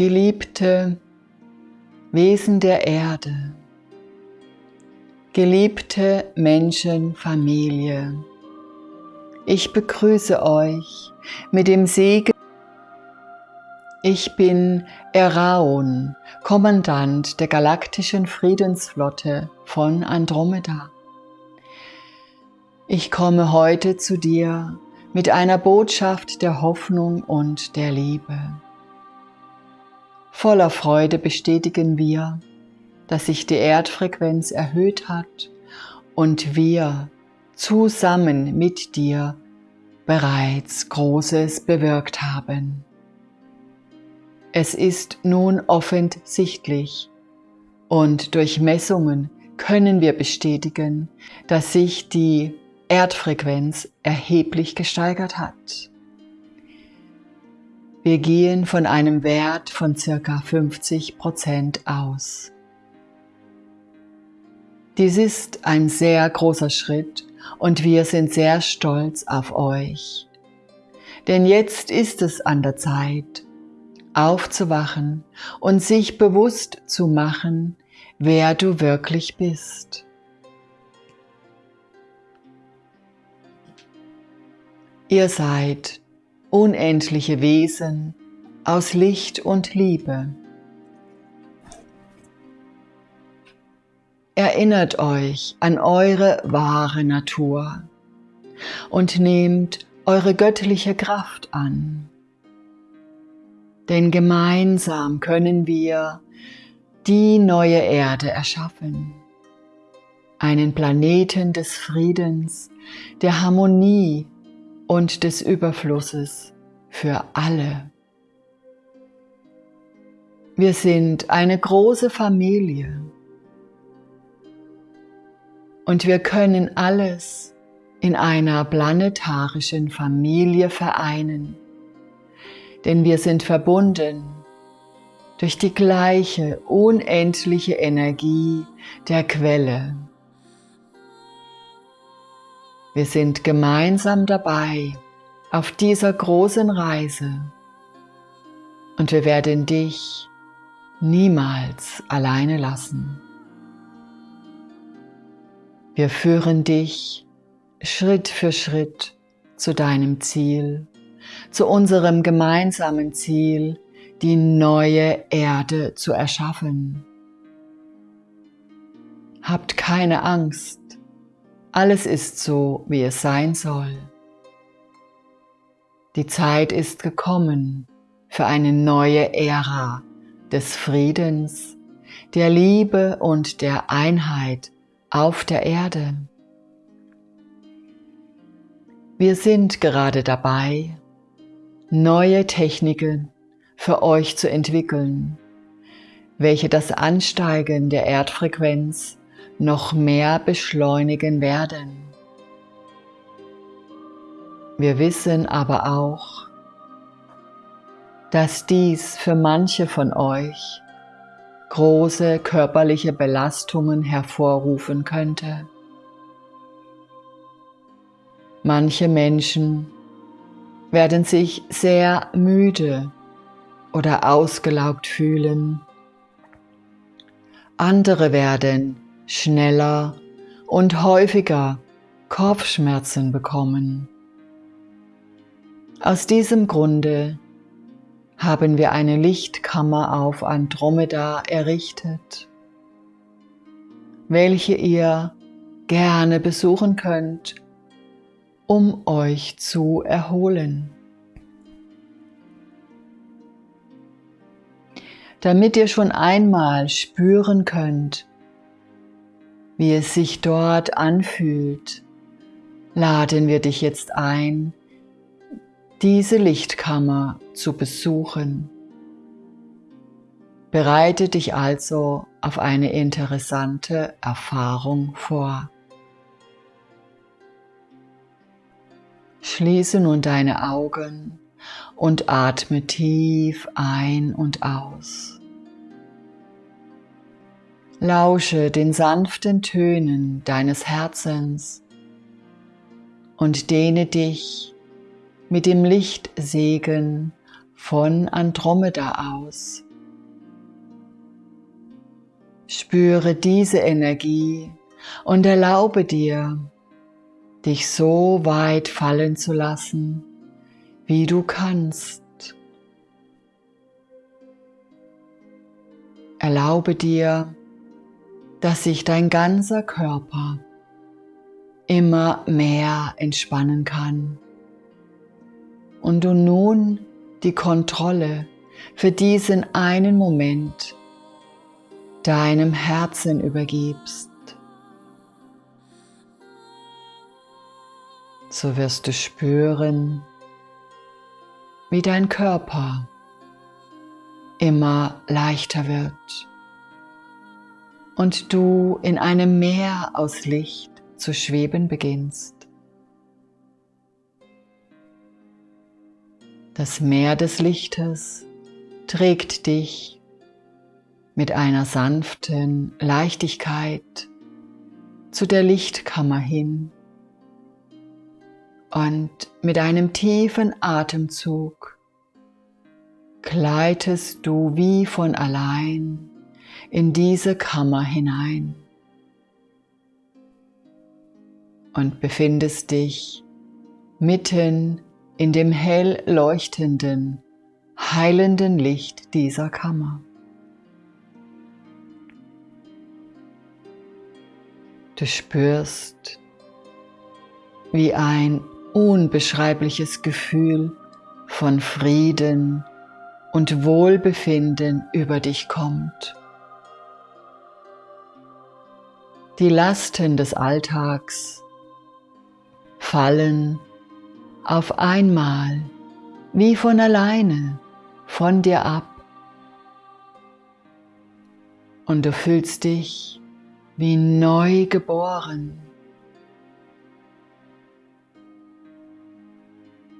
Geliebte Wesen der Erde, geliebte Menschenfamilie, ich begrüße euch mit dem Segen. Ich bin Eraon, Kommandant der galaktischen Friedensflotte von Andromeda. Ich komme heute zu dir mit einer Botschaft der Hoffnung und der Liebe. Voller Freude bestätigen wir, dass sich die Erdfrequenz erhöht hat und wir zusammen mit dir bereits Großes bewirkt haben. Es ist nun offensichtlich und durch Messungen können wir bestätigen, dass sich die Erdfrequenz erheblich gesteigert hat. Wir gehen von einem Wert von circa 50 Prozent aus. Dies ist ein sehr großer Schritt und wir sind sehr stolz auf euch. Denn jetzt ist es an der Zeit, aufzuwachen und sich bewusst zu machen, wer du wirklich bist. Ihr seid unendliche Wesen aus Licht und Liebe. Erinnert euch an eure wahre Natur und nehmt eure göttliche Kraft an. Denn gemeinsam können wir die neue Erde erschaffen. Einen Planeten des Friedens, der Harmonie und des Überflusses für alle. Wir sind eine große Familie und wir können alles in einer planetarischen Familie vereinen, denn wir sind verbunden durch die gleiche unendliche Energie der Quelle. Wir sind gemeinsam dabei auf dieser großen Reise und wir werden dich niemals alleine lassen. Wir führen dich Schritt für Schritt zu deinem Ziel, zu unserem gemeinsamen Ziel, die neue Erde zu erschaffen. Habt keine Angst, alles ist so, wie es sein soll. Die Zeit ist gekommen für eine neue Ära des Friedens, der Liebe und der Einheit auf der Erde. Wir sind gerade dabei, neue Techniken für euch zu entwickeln, welche das Ansteigen der Erdfrequenz noch mehr beschleunigen werden. Wir wissen aber auch, dass dies für manche von euch große körperliche Belastungen hervorrufen könnte. Manche Menschen werden sich sehr müde oder ausgelaugt fühlen. Andere werden schneller und häufiger Kopfschmerzen bekommen. Aus diesem Grunde haben wir eine Lichtkammer auf Andromeda errichtet, welche ihr gerne besuchen könnt, um euch zu erholen. Damit ihr schon einmal spüren könnt, wie es sich dort anfühlt, laden wir dich jetzt ein, diese Lichtkammer zu besuchen. Bereite dich also auf eine interessante Erfahrung vor. Schließe nun deine Augen und atme tief ein und aus. Lausche den sanften Tönen deines Herzens und dehne dich mit dem Lichtsegen von Andromeda aus Spüre diese Energie und erlaube dir, dich so weit fallen zu lassen, wie du kannst. Erlaube dir, dass sich dein ganzer Körper immer mehr entspannen kann und du nun die Kontrolle für diesen einen Moment deinem Herzen übergibst. So wirst du spüren, wie dein Körper immer leichter wird und du in einem Meer aus Licht zu schweben beginnst. Das Meer des Lichtes trägt dich mit einer sanften Leichtigkeit zu der Lichtkammer hin und mit einem tiefen Atemzug gleitest du wie von allein in diese Kammer hinein und befindest dich mitten in dem hell leuchtenden, heilenden Licht dieser Kammer. Du spürst, wie ein unbeschreibliches Gefühl von Frieden und Wohlbefinden über dich kommt. Die Lasten des Alltags fallen auf einmal wie von alleine von dir ab und du fühlst dich wie neu geboren.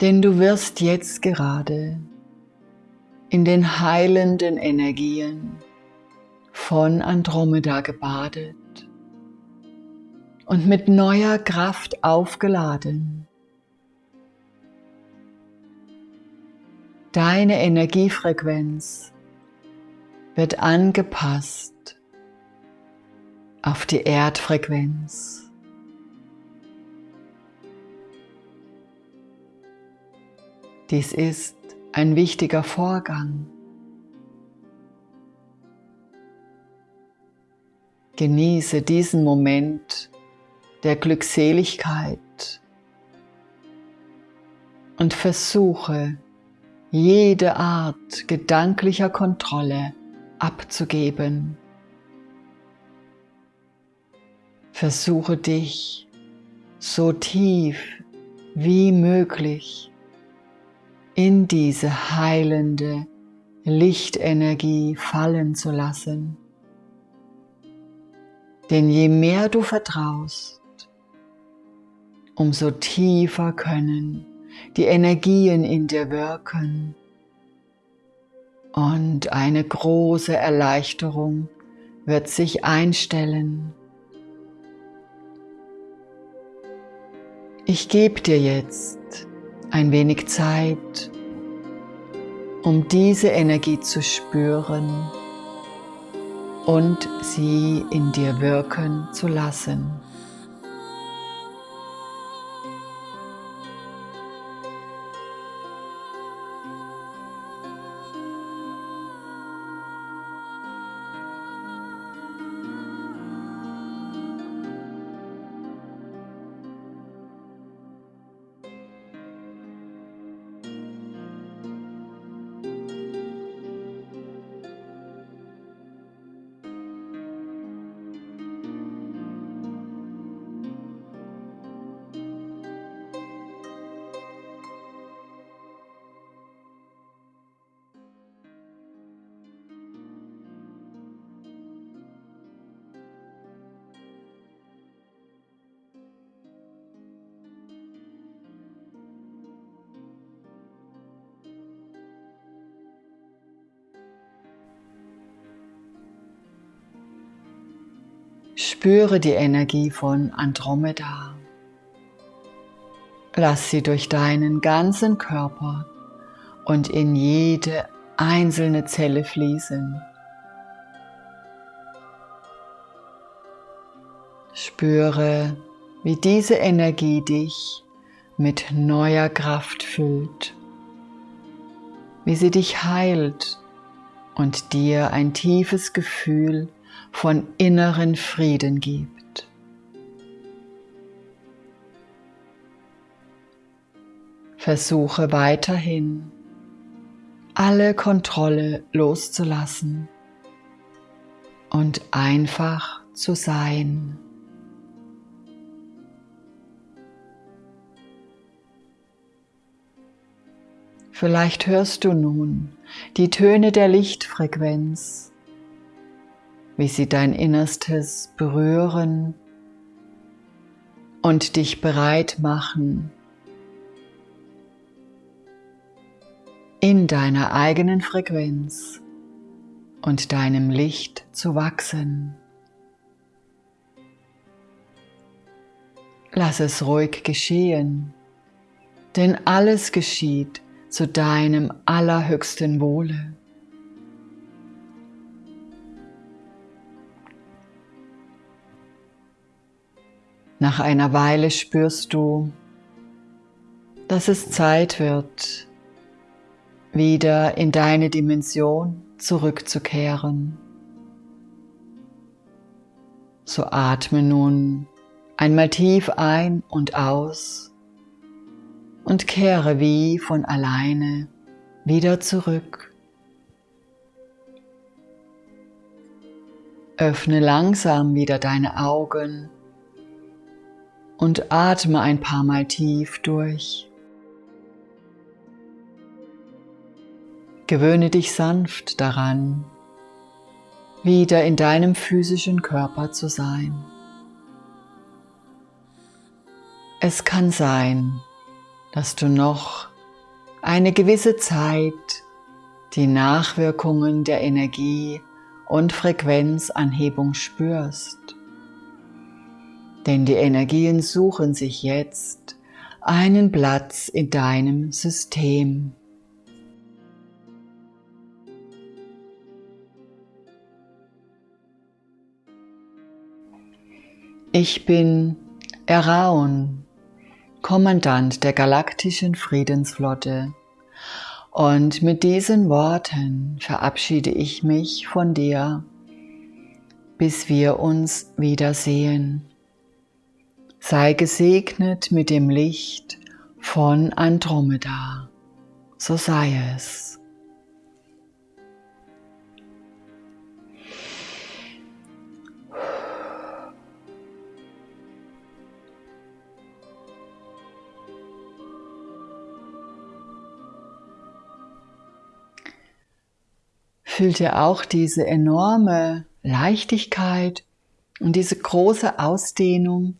Denn du wirst jetzt gerade in den heilenden Energien von Andromeda gebadet und mit neuer Kraft aufgeladen. Deine Energiefrequenz wird angepasst auf die Erdfrequenz. Dies ist ein wichtiger Vorgang. Genieße diesen Moment der Glückseligkeit und versuche jede Art gedanklicher Kontrolle abzugeben. Versuche dich so tief wie möglich in diese heilende Lichtenergie fallen zu lassen. Denn je mehr du vertraust, umso tiefer können die Energien in dir wirken und eine große Erleichterung wird sich einstellen. Ich gebe dir jetzt ein wenig Zeit, um diese Energie zu spüren und sie in dir wirken zu lassen. Spüre die Energie von Andromeda. Lass sie durch deinen ganzen Körper und in jede einzelne Zelle fließen. Spüre, wie diese Energie dich mit neuer Kraft füllt, wie sie dich heilt und dir ein tiefes Gefühl von inneren Frieden gibt. Versuche weiterhin alle Kontrolle loszulassen und einfach zu sein. Vielleicht hörst du nun die Töne der Lichtfrequenz, wie sie dein Innerstes berühren und dich bereit machen, in deiner eigenen Frequenz und deinem Licht zu wachsen. Lass es ruhig geschehen, denn alles geschieht zu deinem allerhöchsten Wohle. Nach einer Weile spürst du, dass es Zeit wird, wieder in deine Dimension zurückzukehren. So atme nun einmal tief ein und aus und kehre wie von alleine wieder zurück. Öffne langsam wieder deine Augen und atme ein paar Mal tief durch. Gewöhne dich sanft daran, wieder in deinem physischen Körper zu sein. Es kann sein, dass du noch eine gewisse Zeit die Nachwirkungen der Energie- und Frequenzanhebung spürst. Denn die Energien suchen sich jetzt einen Platz in deinem System. Ich bin Eraun, Kommandant der galaktischen Friedensflotte. Und mit diesen Worten verabschiede ich mich von dir, bis wir uns wiedersehen. Sei gesegnet mit dem Licht von Andromeda. So sei es. fühlt ihr auch diese enorme Leichtigkeit und diese große Ausdehnung.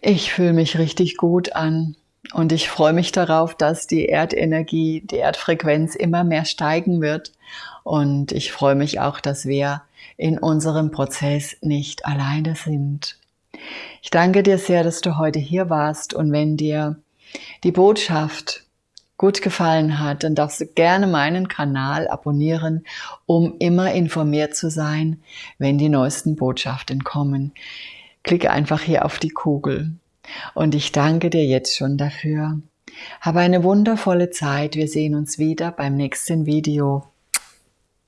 Ich fühle mich richtig gut an und ich freue mich darauf, dass die Erdenergie, die Erdfrequenz immer mehr steigen wird. Und ich freue mich auch, dass wir in unserem Prozess nicht alleine sind. Ich danke dir sehr, dass du heute hier warst und wenn dir die Botschaft gut gefallen hat, dann darfst du gerne meinen Kanal abonnieren, um immer informiert zu sein, wenn die neuesten Botschaften kommen. Klicke einfach hier auf die Kugel. Und ich danke dir jetzt schon dafür. Habe eine wundervolle Zeit. Wir sehen uns wieder beim nächsten Video.